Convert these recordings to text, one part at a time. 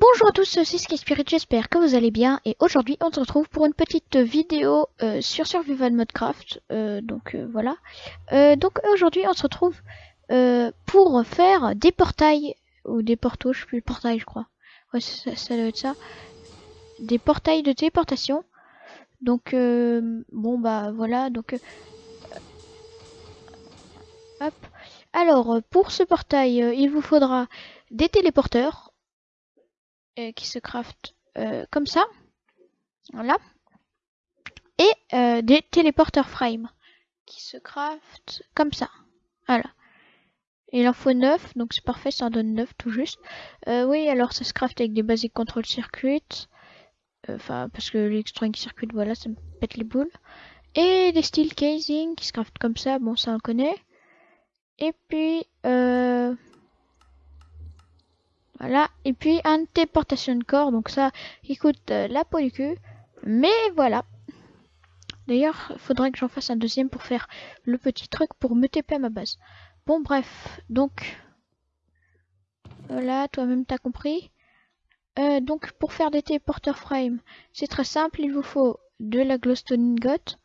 Bonjour à tous, c'est Spirit, j'espère que vous allez bien. Et aujourd'hui, on se retrouve pour une petite vidéo euh, sur Survival Modcraft. Euh, donc euh, voilà. donc aujourd'hui, on se retrouve pour faire des portails ou des portos, je sais plus, portails, je crois. Ouais, ça, ça, doit être ça. Des portails de téléportation. Donc bon bah voilà. Donc hop. Alors pour ce portail, il vous faudra des téléporteurs euh, qui se craft euh, comme ça. Voilà. Et euh, des téléporteurs frame qui se craft comme ça. Voilà. Il en faut 9, donc c'est parfait, ça en donne 9 tout juste. oui, alors ça se craft avec des basic control circuit. Enfin, parce que l'extreme circuit, voilà, ça me pète les boules. Et des steel casing qui se craftent comme ça, bon, ça on connaît. Et puis, euh, voilà. Et puis un téléportation de corps. Donc ça, il coûte euh, la peau du cul. Mais voilà. D'ailleurs, il faudrait que j'en fasse un deuxième pour faire le petit truc pour me TP à ma base. Bon, bref. Donc, voilà, toi-même t'as compris. Euh, donc, pour faire des téléporteurs frame, c'est très simple. Il vous faut de la glowstone ingot.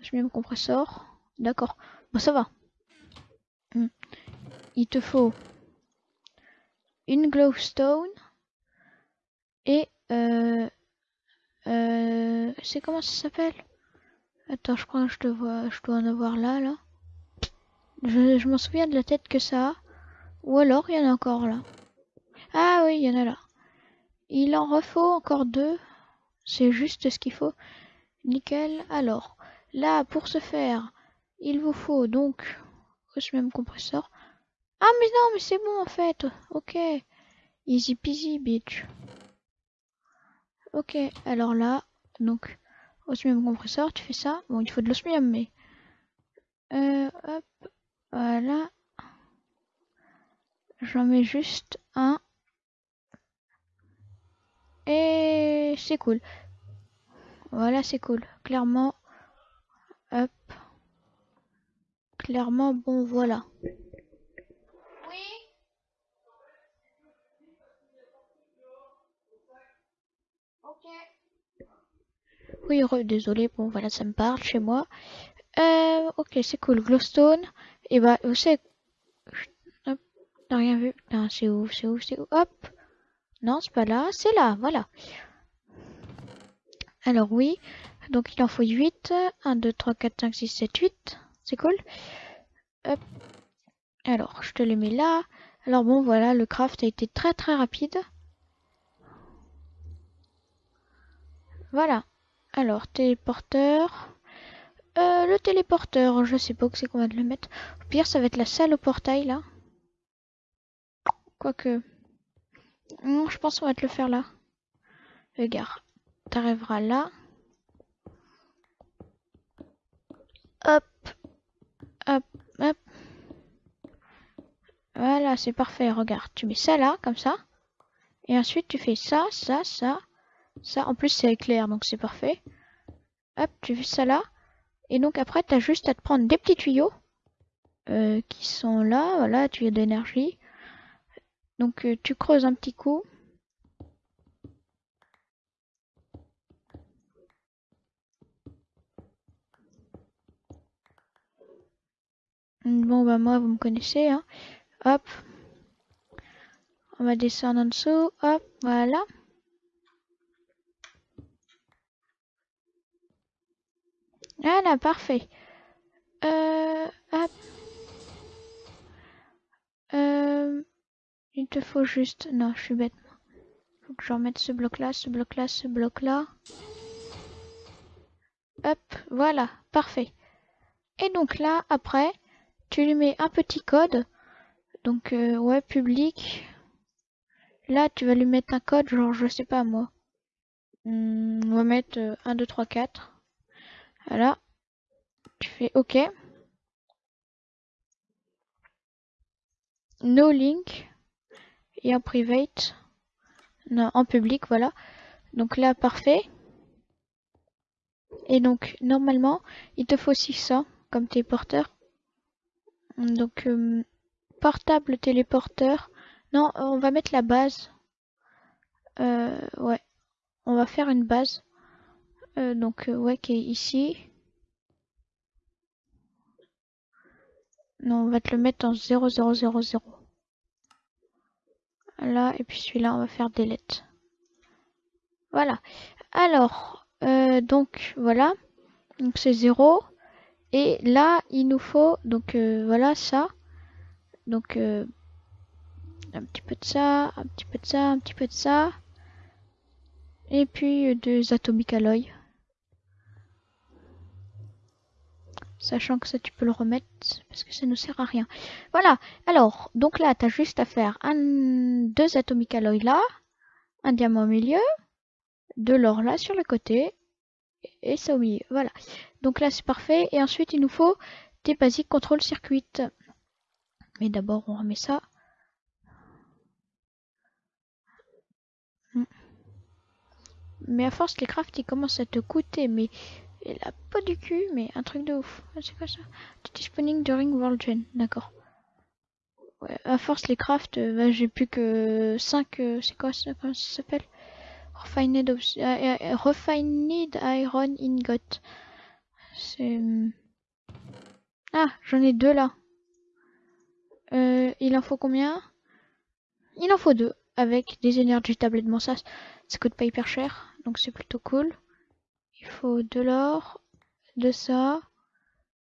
Je mets mon compresseur. D'accord. Bon, ça va. Hmm. Il te faut une glowstone et euh, euh, c'est comment ça s'appelle? Attends, je crois que je dois, je dois en avoir là, là. Je, m'en souviens de la tête que ça. Ou alors, il y en a encore là. Ah oui, il y en a là. Il en refaut encore deux. C'est juste ce qu'il faut. Nickel. Alors, là, pour ce faire, il vous faut donc ce même compresseur. Ah mais non, mais c'est bon en fait. Ok. Easy peasy, bitch. Ok, alors là, donc, osmium compresseur, tu fais ça. Bon, il faut de l'osmium, mais... Euh, hop, voilà. J'en mets juste un. Et c'est cool. Voilà, c'est cool. Clairement, hop. Clairement, bon, voilà. Oui, désolé, bon voilà, ça me parle chez moi. Euh, ok, c'est cool. Glowstone. Et bah, savez... Hop, t'as rien vu. c'est où, c'est où, c'est où. Hop. Non, c'est pas là, c'est là, voilà. Alors oui, donc il en faut 8. 1, 2, 3, 4, 5, 6, 7, 8. C'est cool. Hop. Alors, je te les mets là. Alors bon, voilà, le craft a été très très rapide. Voilà. Alors, téléporteur. Euh, le téléporteur, je sais pas où c'est qu'on va le mettre. Au pire, ça va être la salle au portail, là. Quoique... Non, je pense qu'on va te le faire là. Regarde. T'arriveras là. Hop. Hop. Hop. Voilà, c'est parfait. Regarde, tu mets ça là, comme ça. Et ensuite, tu fais ça, ça, ça. Ça, en plus, c'est éclair, donc c'est parfait. Hop, tu fais ça là. Et donc après, tu as juste à te prendre des petits tuyaux euh, qui sont là, voilà, tuyaux d'énergie. Donc euh, tu creuses un petit coup. Bon bah moi vous me connaissez hein. Hop. On va descendre en dessous. Hop, voilà. Voilà, parfait. Euh, hop. Euh, il te faut juste... Non, je suis bête. Faut que je remette ce bloc-là, ce bloc-là, ce bloc-là. Hop, voilà, parfait. Et donc là, après, tu lui mets un petit code. Donc, euh, ouais, public. Là, tu vas lui mettre un code, genre, je sais pas moi. Hmm, on va mettre 1, 2, 3, 4. Voilà. Fais OK. No link. Et en private. Non, en public, voilà. Donc là, parfait. Et donc, normalement, il te faut 600 comme téléporteur. Donc, euh, portable téléporteur. Non, on va mettre la base. euh, ouais, on va faire une base. Euh, donc, ouais, qui est ici. Non, on va te le mettre en 0000. Là, et puis celui-là, on va faire delete. Voilà. Alors, euh, donc, voilà. Donc, c'est 0. Et là, il nous faut, donc, euh, voilà, ça. Donc, euh, un petit peu de ça, un petit peu de ça, un petit peu de ça. Et puis, euh, deux atomiques alloy. Sachant que ça, tu peux le remettre parce que ça ne sert à rien. Voilà. Alors, donc là, tu juste à faire un, deux atomiques alloy là, un diamant au milieu, de l'or là sur le côté et ça au milieu. Voilà. Donc là, c'est parfait. Et ensuite, il nous faut des basiques contrôle circuit. Mais d'abord, on remet ça. Hmm. Mais à force, les crafts, ils commencent à te coûter, mais la peau du cul, mais un truc de ouf. Ah, c'est quoi ça? Spawning during World Gen, d'accord. Ouais, à force, les crafts, euh, bah, j'ai plus que 5, euh, c'est quoi ça, comment ça s'appelle? Refined, euh, Refined Iron Ingot. C'est... Hmm. Ah, j'en ai deux là. Il en faut combien? Il en faut deux, avec des énergies tablettes. Ça, ça coûte pas hyper cher, donc c'est plutôt cool. Il faut de l'or, de ça,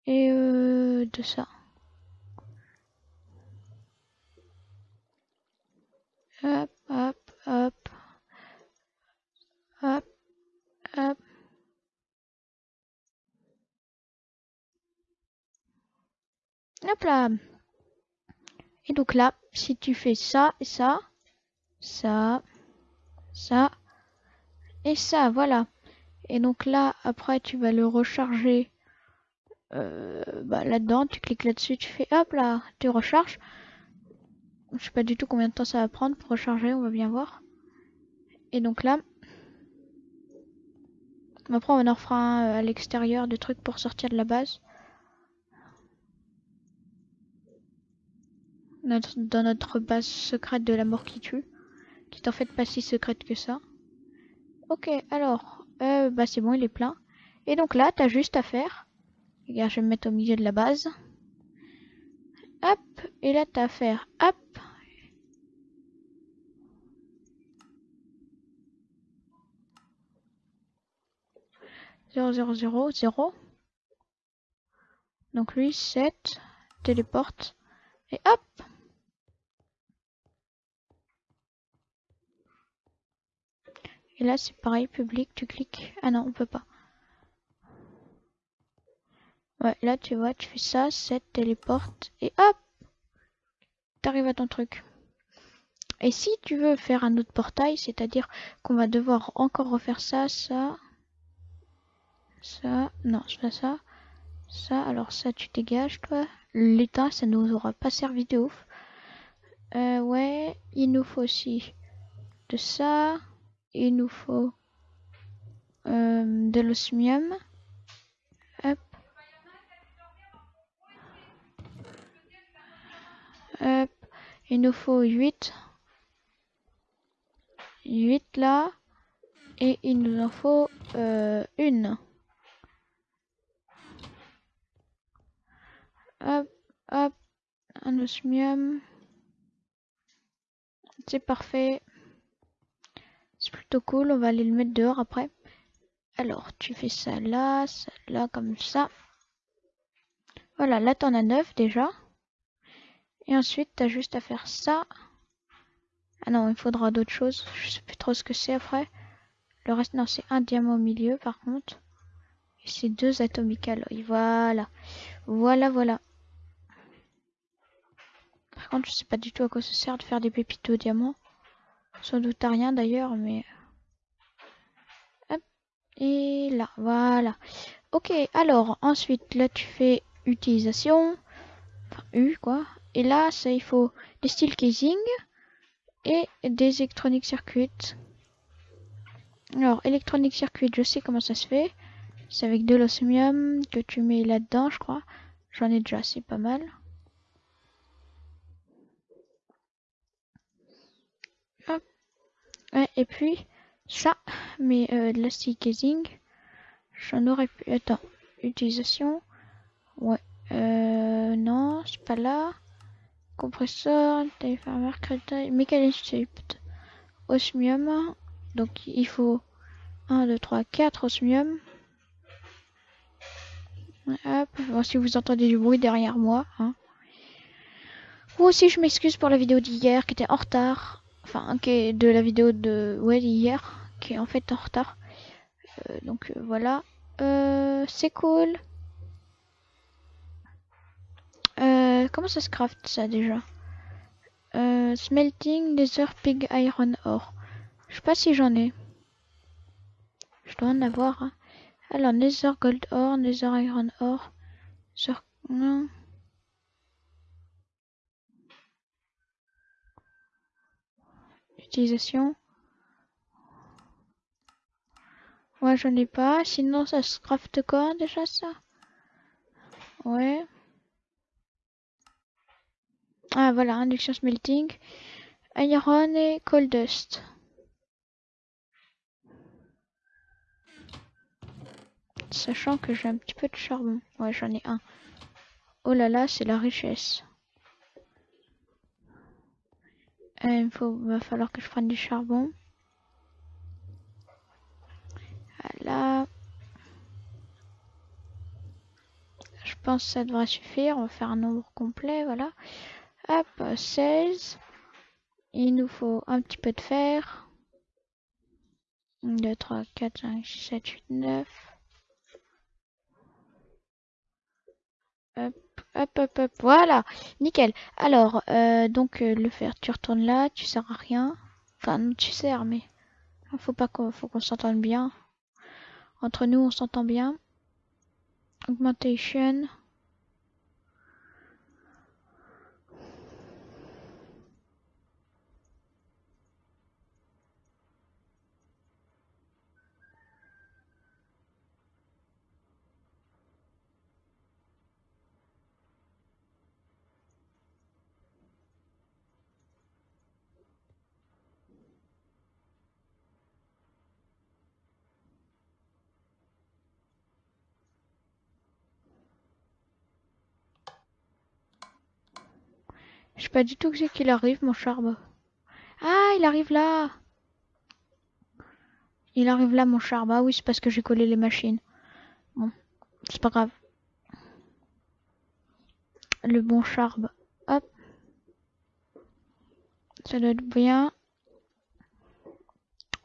et euh, de ça. Hop, hop, hop. Hop, hop. Hop là. Et donc là, si tu fais ça et ça, ça, ça et ça, voilà. Et donc là, après, tu vas le recharger euh, bah, là-dedans. Tu cliques là-dessus, tu fais hop là, tu recharges. Je sais pas du tout combien de temps ça va prendre pour recharger, on va bien voir. Et donc là, après on en fera un euh, à l'extérieur de trucs pour sortir de la base. dans notre base secrète de la mort qui tue. Qui est en fait pas si secrète que ça. Ok, alors, euh, bah c'est bon, il est plein. Et donc là, t'as juste à faire. Regarde, je vais me mettre au milieu de la base. Hop, et là t'as à faire hop. Zéro, zéro, zéro, zéro. Donc lui, 7, téléporte. Et hop Et là, c'est pareil, public, tu cliques. Ah non, on peut pas. Ouais, là, tu vois, tu fais ça, 7, téléporte, et hop T'arrives à ton truc. Et si tu veux faire un autre portail, c'est-à-dire qu'on va devoir encore refaire ça, ça, ça, non, c'est pas ça, ça, alors ça, tu dégages, toi. L'état, ça nous aura pas servi de ouf. Euh, ouais, il nous faut aussi de ça il nous faut euh, de l'osmium. Hop. Hop. Il nous faut 8. 8 là. Et il nous en faut euh, une. Hop, hop, un osmium. C'est parfait. Plutôt cool, on va aller le mettre dehors après. Alors, tu fais ça là, ça là, comme ça. Voilà, là t'en as 9 déjà. Et ensuite, t'as juste à faire ça. Ah non, il faudra d'autres choses. Je sais plus trop ce que c'est après. Le reste, non, c'est un diamant au milieu par contre. Et c'est deux atomiques alloy. Voilà. Voilà, voilà. Par contre, je sais pas du tout à quoi ça sert de faire des pépites au diamant. Sans doute à rien d'ailleurs, mais... Hop. Et là, voilà. Ok, alors, ensuite, là, tu fais utilisation. Enfin, U, quoi. Et là, ça, il faut des steel casing et des électroniques circuits. Alors, électronique circuit, je sais comment ça se fait. C'est avec de l'osmium que tu mets là-dedans, je crois. J'en ai déjà, c'est pas mal. Ouais, et puis ça, mais euh, de l'astic casing, j'en aurais pu. Attends, utilisation. Ouais, euh, non, c'est pas là. Compresseur, téléphone, crédit, mécanisme, osmium. Donc il faut 1, 2, 3, 4 osmium. Hop, si vous entendez du bruit derrière moi. Hein. Ou aussi je m'excuse pour la vidéo d'hier qui était en retard. Enfin, qui est de la vidéo de ouais, d'hier, qui est en fait en retard. Euh, donc euh, voilà. Euh, c'est cool. Comment ça se craft ça déjà? Smelting Nether Pig Iron Ore. Je sais pas si j'en ai. Je dois en avoir. Hein. Alors, Nether Gold Ore, Nether Iron Ore. Non. Utilisation. Ouais, j'en ai pas. Sinon, ça se craft quoi déjà ça? Ouais. Ah voilà, induction smelting. Iron et cold dust. Sachant que j'ai un petit peu de charbon. Ouais, j'en ai un. Oh là là, c'est la richesse. Euh, il faut, va falloir que je prenne du charbon. Voilà. Je pense que ça devrait suffire. On va faire un nombre complet, voilà. Hop, 16. Il nous faut un petit peu de fer. 1, 2, 3, 4, 5, 6, 7, 8, 9. Hop, hop, hop, hop, voilà, nickel. Alors, euh, donc euh, le fer, tu retournes là, tu sers à rien. Enfin, non, tu sers, mais faut pas qu'on, faut qu'on s'entende bien. Entre nous, on s'entend bien. Augmentation. Pas du tout que c'est qu'il arrive, mon charbon. Ah, il arrive là Il arrive là, mon charbon. Ah oui, c'est parce que j'ai collé les machines. Bon, c'est pas grave. Le bon charbon. Hop. Ça doit être bien.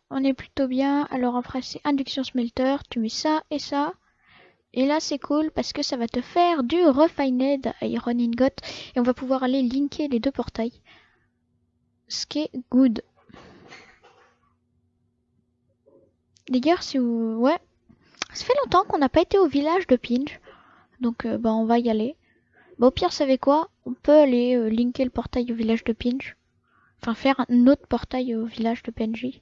On est plutôt bien. Alors après, c'est induction smelter. Tu mets ça et ça. Et là, c'est cool parce que ça va te faire du Refined Iron Ingot. Et on va pouvoir aller linker les deux portails. Ce qui est good. D'ailleurs, si. Ouais. Ça fait longtemps qu'on n'a pas été au village de Pinch. Donc, euh, bah, on va y aller. Bah, au pire, savez quoi? On peut aller euh, linker le portail au village de Pinch. Enfin, faire un autre portail au village de PNJ.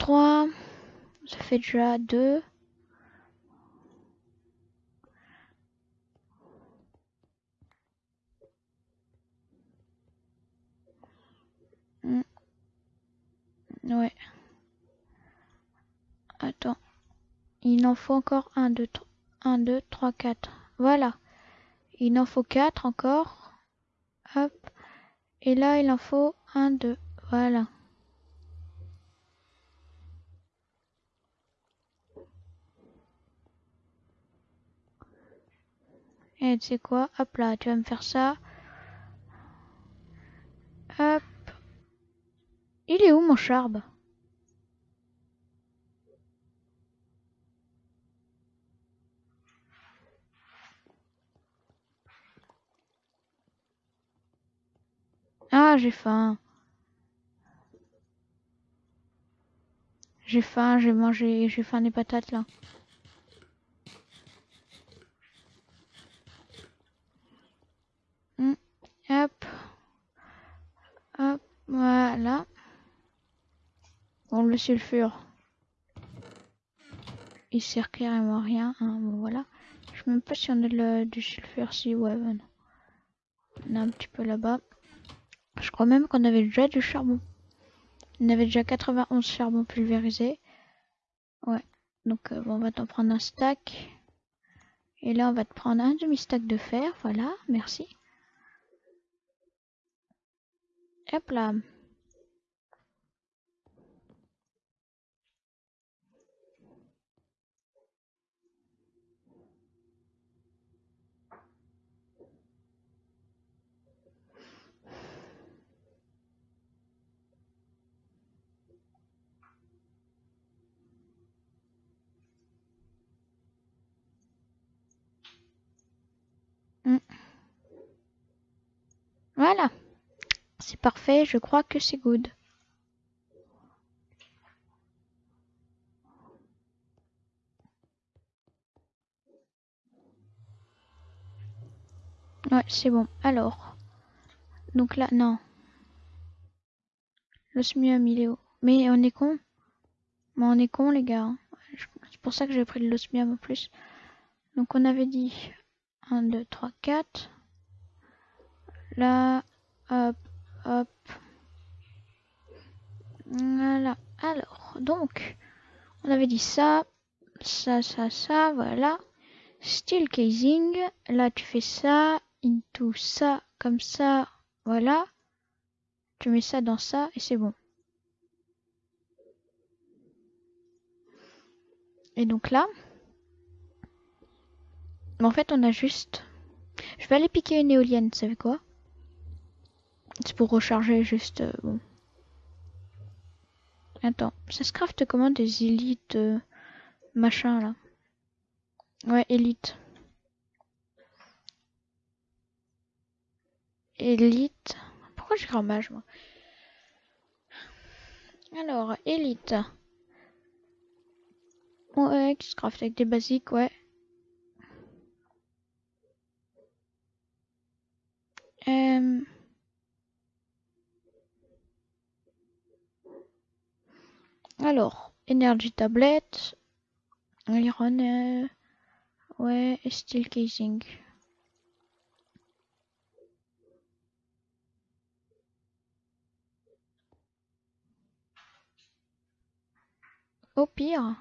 3, ça fait déjà 2. Hmm. Ouais. Attends. Il en faut encore 1, 2, 3, 1, 2, 3, 4. Voilà. Il en faut 4 encore. Hop. Et là, il en faut 1, 2. Voilà. Et tu sais quoi? Hop là, tu vas me faire ça. Hop. Il est où mon charbe? Ah, j'ai faim. J'ai faim, j'ai mangé, j'ai faim des patates là. Hop. Hop. Voilà. Bon, le sulfure. Il sert carrément rien. Hein, voilà. Je sais même pas si on a le, du sulfure si ouais. On a un petit peu là-bas. Je crois même qu'on avait déjà du charbon. On avait déjà 91 charbon pulvérisé. Ouais. Donc euh, bon, on va t'en prendre un stack. Et là, on va te prendre un demi-stack de fer. Voilà, merci. Hop là. Voilà. C'est parfait, je crois que c'est good. Ouais, c'est bon. Alors. Donc là, non. L'osmium, il est haut. Mais on est con. Mais on est con, les gars. C'est pour ça que j'ai pris de l'osmium en plus. Donc on avait dit 1, 2, 3, 4. Là, hop, Voilà. Alors, donc, on avait dit ça, ça, ça, ça, voilà. Steel casing. Là, tu fais ça, into ça, comme ça, voilà. Tu mets ça dans ça et c'est bon. Et donc là, en fait, on a juste... Je vais aller piquer une éolienne, vous savez quoi? C'est pour recharger juste... Euh. Attends, ça se craft comment des élites euh, machin là? Ouais, élite. Élite. Pourquoi j'ai mage moi? Alors, élite. Ouais, qui se craft avec des basiques, ouais. Euh... Alors, Energy Tablet, Iron, euh, ouais, Steel Casing. Au pire,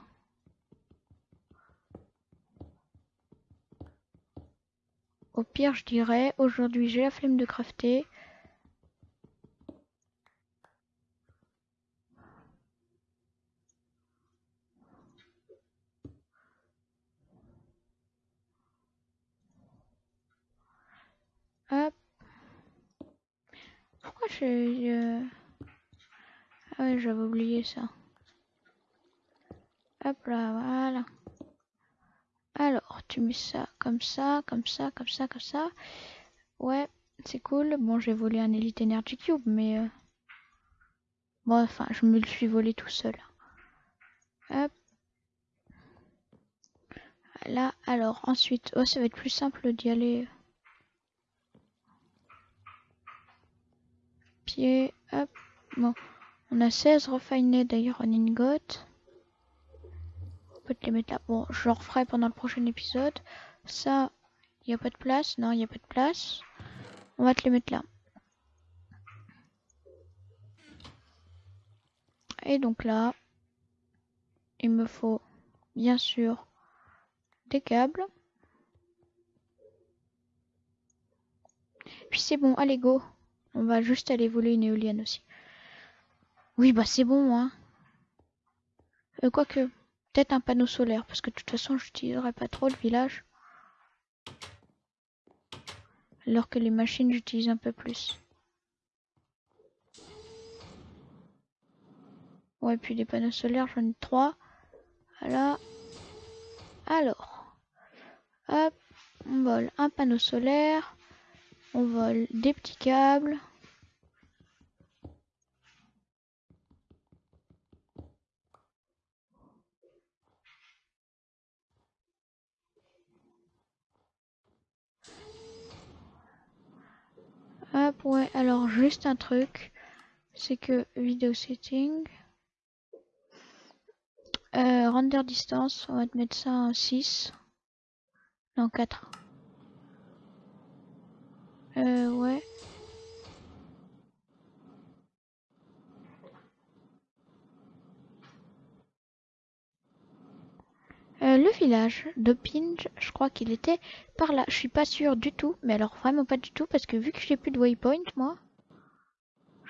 au pire, je dirais, aujourd'hui j'ai la flemme de crafter. Hop. Euh... Ah j'avais oublié ça. Hop là, voilà. Alors, tu mets ça comme ça, comme ça, comme ça, comme ça. Ouais, c'est cool. Bon, j'ai volé un Elite Energy Cube, mais... Euh... Bon, enfin, je me le suis volé tout seul. Hop. Là, alors, ensuite... Oh, ça va être plus simple d'y aller... On a 16 refinés d'ailleurs en ingot. On peut te les mettre là. Bon, je le referai pendant le prochain épisode. Ça, il n'y a pas de place. Non, il n'y a pas de place. On va te les mettre là. Et donc là, il me faut bien sûr des câbles. Puis c'est bon, allez go. On va juste aller voler une éolienne aussi. Oui, bah c'est bon, hein. Euh, Quoique, peut-être un panneau solaire, parce que de toute façon, j'utiliserai pas trop le village. Alors que les machines, j'utilise un peu plus. Ouais, puis les panneaux solaires, j'en ai trois. Voilà. Alors, hop, on vole un panneau solaire. On vole des petits câbles. Ouais, alors juste un truc, c'est que vidéo setting, euh, render distance, on va te mettre ça en 6, non 4. Euh, ouais. Euh, le village de Pinge, je crois qu'il était par là. Je suis pas sûre du tout, mais alors vraiment pas du tout, parce que vu que j'ai plus de waypoint, moi,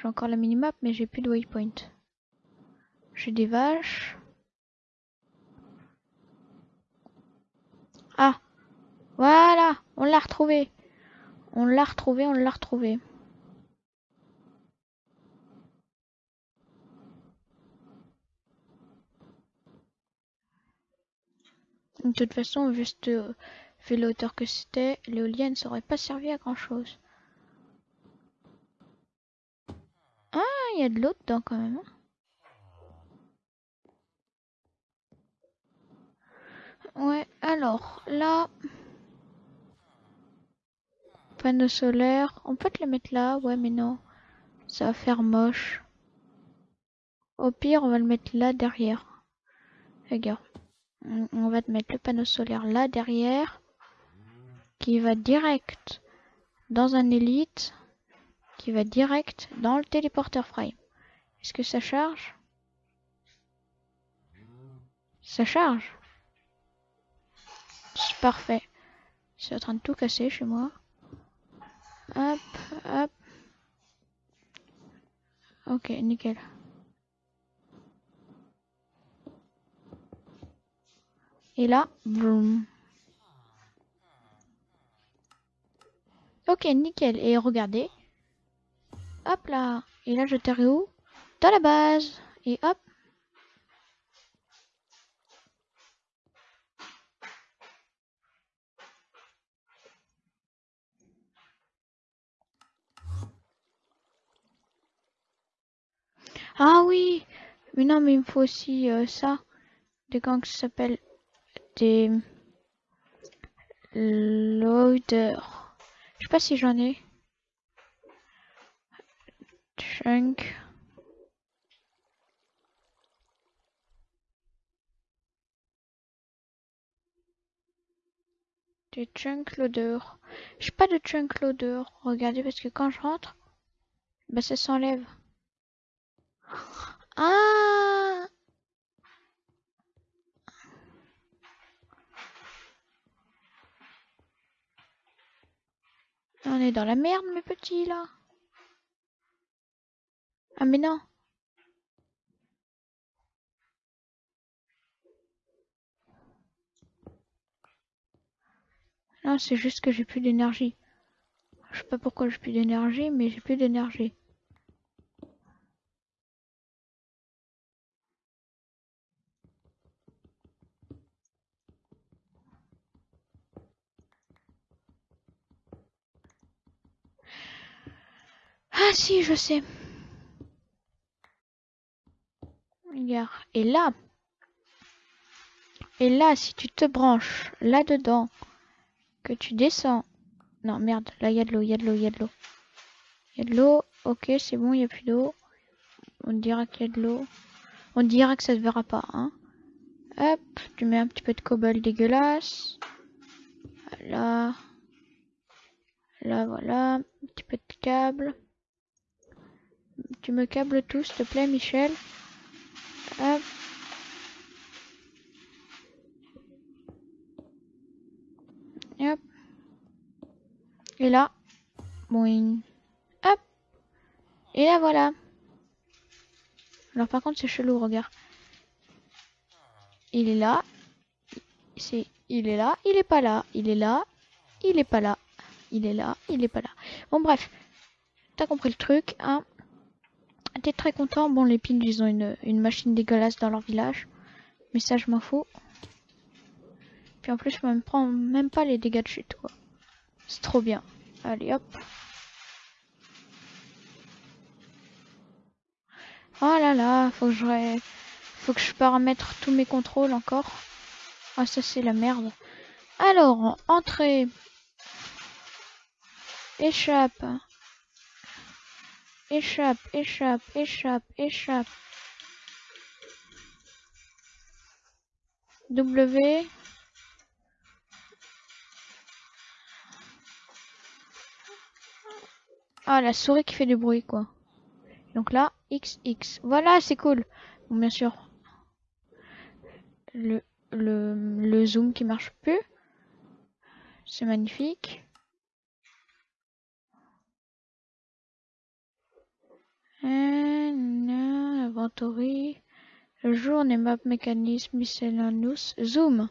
j'ai encore la minimap, mais j'ai plus de waypoint. J'ai des vaches. Ah Voilà On l'a retrouvé on l'a retrouvé, on l'a retrouvé. De toute façon, juste vu la hauteur que c'était, l'éolienne ça aurait pas servi à grand chose. Ah, il y a de l'eau dedans quand même. Hein. Ouais, alors là, panneau solaire, on peut te le mettre là, ouais, mais non, ça va faire moche. Au pire, on va le mettre là derrière. Regarde on va te mettre le panneau solaire là derrière qui va direct dans un élite qui va direct dans le téléporteur frame. Est-ce que ça charge? Ça charge? C'est parfait. C'est en train de tout casser chez moi. Hop, hop. Ok, nickel. Et là, boum. Ok, nickel. Et regardez. Hop là. Et là, je t'arrive où? Dans la base. Et hop. Ah oui Mais non, mais il me faut aussi euh, ça. Des gants qui s'appellent des loaders. Je sais pas si j'en ai. Chunk. Des chunk loaders. J'ai pas de chunk loader. Regardez parce que quand je rentre, bah ça s'enlève. Ah On est dans la merde, mes petits, là. Ah, mais non. Non, c'est juste que j'ai plus d'énergie. Je sais pas pourquoi j'ai plus d'énergie, mais j'ai plus d'énergie. Ah si, je sais. Regarde. Et là. Et là, si tu te branches là-dedans, que tu descends. Non, merde, là, il y a de l'eau, il y a de l'eau, il y a de l'eau. Il y a de l'eau. Ok, c'est bon, il n'y a plus d'eau. On dira qu'il y a de l'eau. On dira que ça se verra pas, hein. Hop, tu mets un petit peu de cobble dégueulasse. Là. Là, voilà. Un petit peu de câble. Tu me câbles tout, s'il te plaît, Michel. Hop. Et. Et là. Boing. Hop. Et là, voilà. Alors, par contre, c'est chelou, regarde. Il est là. C'est, il est là, il est pas là. Il est là, il est pas là. Il est là, il est pas là. Bon, bref. T'as compris le truc, hein Très content. Bon, les pins, ils ont une, une, machine dégueulasse dans leur village. Mais ça, je m'en fous. Puis en plus, je me prends même pas les dégâts de chute, quoi. C'est trop bien. Allez, hop. Oh là là, faut que je, faut que je paramètre tous mes contrôles encore. Ah, ça, c'est la merde. Alors, entrée. Échappe. Échappe, échappe, échappe, échappe. W. Ah, la souris qui fait du bruit, quoi. Donc là, X, X. Voilà, c'est cool. Bon, bien sûr. Le le, le zoom qui marche plus. C'est magnifique. Inventory. Journée map mécanisme miscellaneous. Zoom.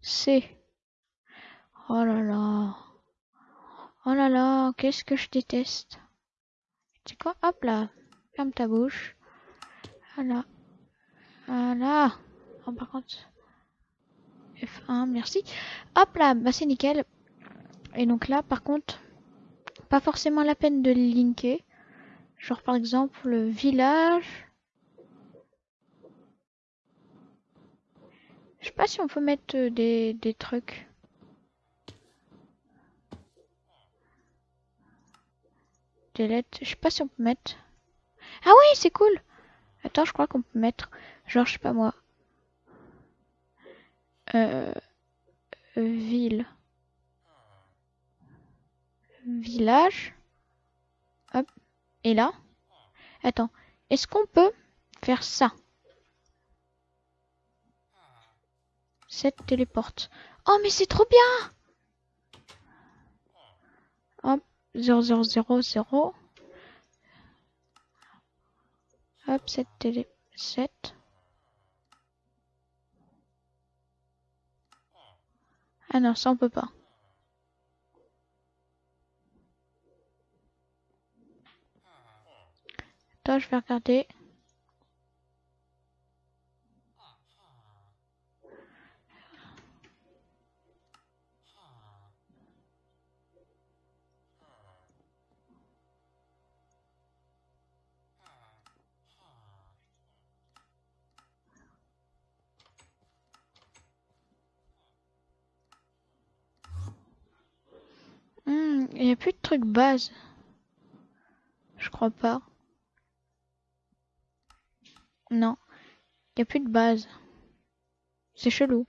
C. Oh là là. Oh là là, qu'est-ce que je déteste. C'est quoi? Hop là. Ferme ta bouche. Voilà. Voilà. Oh, par contre. F1, merci. Hop là, bah c'est nickel. Et donc là, par contre, pas forcément la peine de linker. Genre par exemple, le village. Je sais pas si on peut mettre euh, des, des trucs. Des lettres. Je sais pas si on peut mettre. Ah oui, c'est cool. Attends, je crois qu'on peut mettre. Genre, je sais pas moi. Euh, ville. Village. Hop. Et là. Attends. Est-ce qu'on peut faire ça? Cette téléporte. Oh, mais c'est trop bien Hop. 0, 0, 0, 0. Hop, cette télé... 7. Ah non, ça on peut pas. Attends, je vais regarder. Hmm, il n'y a plus de trucs base. Je crois pas. Non. Il n'y a plus de base. C'est chelou.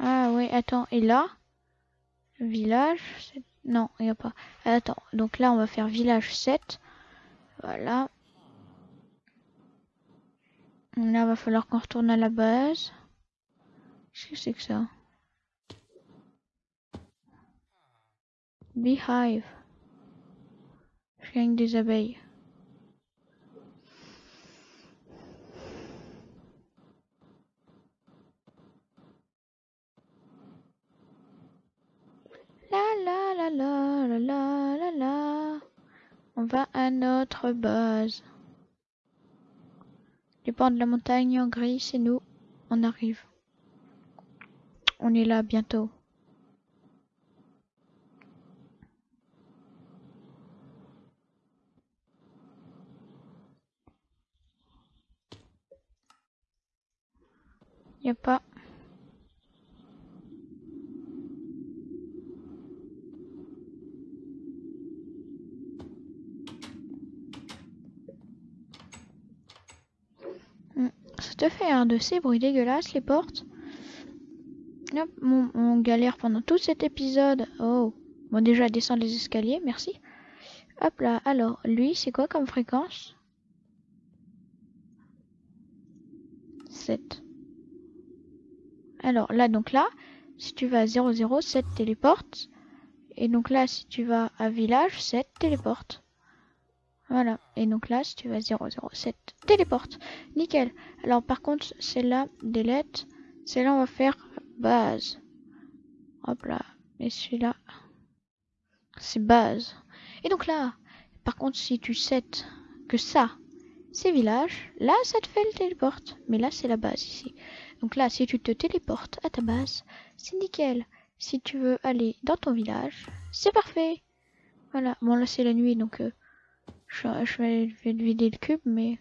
Ah oui, attends. Et là? Village Non, il n'y a pas. Attends. Donc là, on va faire village 7. Voilà. Là, va falloir qu'on retourne à la base. Qu'est-ce que c'est que ça? Beehive. Je gagne des abeilles. La On va à notre base. Les bords de la montagne en gris, c'est nous. On arrive. On est là bientôt. Y a pas. Hmm, Un de ces bruits dégueulasses, les portes. Hop, on, on galère pendant tout cet épisode. Oh, bon déjà descendre les escaliers, merci. Hop là, alors, lui, c'est quoi comme fréquence? 7. Alors là, donc là, si tu vas à 00, 7 téléporte. Et donc là, si tu vas à village, 7 téléporte. Voilà. Et donc là, si tu vas à 007, téléporte. Nickel. Alors par contre, celle-là, delete. Celle-là, on va faire base. Hop là. Et celui-là, c'est base. Et donc là, par contre, si tu set que ça, c'est village, là, ça te fait le téléporte. Mais là, c'est la base ici. Donc là, si tu te téléportes à ta base, c'est nickel. Si tu veux aller dans ton village, c'est parfait. Voilà. Bon, là, c'est la nuit, donc euh, je, vais, je vais vider le cube, mais...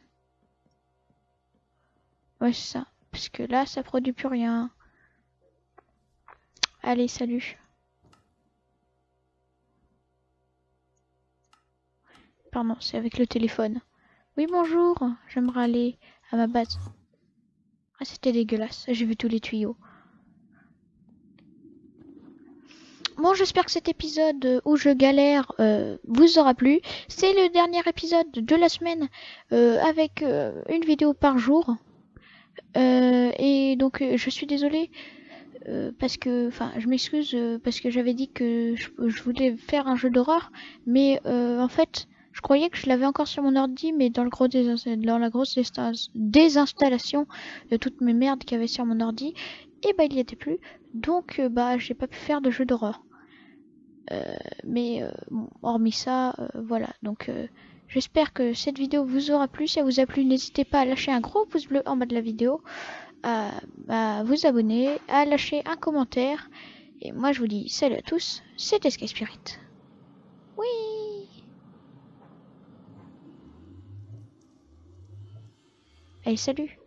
Ouais, c'est ça. Parce que là, ça produit plus rien. Allez, salut. Pardon, c'est avec le téléphone. Oui, bonjour. J'aimerais aller à ma base. Ah, c'était dégueulasse. J'ai vu tous les tuyaux. Bon, j'espère que cet épisode où je galère euh, vous aura plu. C'est le dernier épisode de la semaine euh, avec euh, une vidéo par jour. Euh, et donc euh, je suis désolée euh, parce que, enfin, je m'excuse euh, parce que j'avais dit que je, voulais faire un jeu d'horreur, mais euh, en fait, je croyais que je l'avais encore sur mon ordi, mais dans le gros dans la grosse désinstallation de toutes mes merdes qu'il y avait sur mon ordi, et bah il y était plus, donc euh, bah j'ai pas pu faire de jeu d'horreur. Euh, mais euh, hormis ça, voilà. Donc j'espère que cette vidéo vous aura plu. Si elle vous a plu, n'hésitez pas à lâcher un gros pouce bleu en bas de la vidéo, à, à vous abonner, à lâcher un commentaire. Et moi je vous dis salut à tous, c'était Sky Spirit. Oui Allez, salut